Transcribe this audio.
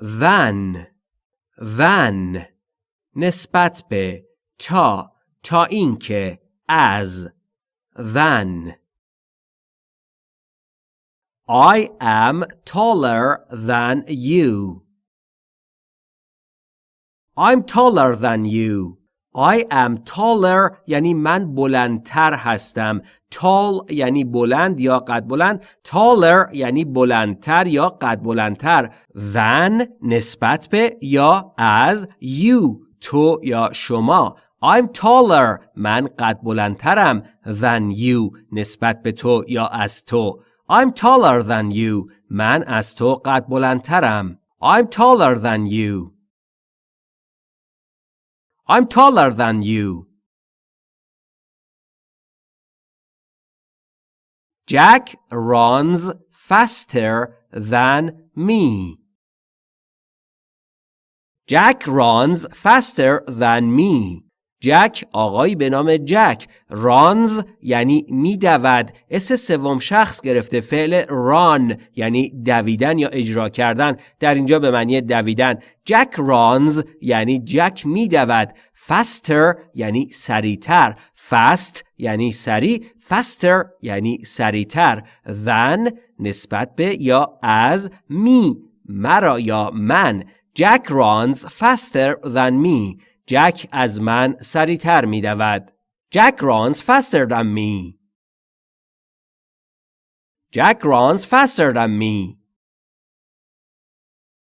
than than نسبت به تا تا اینکه از than I am taller than you. I'm taller than you. I am taller یعنی من بلندتر هستم. tall یعنی بلند یا قد بلند. taller یعنی بلندتر یا قد بلندتر. than نسبت به یا از you تو یا شما. I'm taller من قد بلندترم than you نسبت به تو یا از تو. I'm taller than you. من از تو قد بلندترم. I'm taller than you. I'm taller than you. Jack runs faster than me. Jack runs faster than me. جک آقایی به نام جک رانز یعنی میدود. اس سوم شخص گرفته فعل ران یعنی دویدن یا اجرا کردن. در اینجا به معنی دویدن. جک رانز یعنی جک میدود. Faster یعنی سریعتر. Fast یعنی سریع. Faster یعنی سریعتر. Than نسبت به یا از می. مرا یا من. جک رانز faster than me. جک از من سریعتر می دود. جک runs faster than me. Jack runs faster than me.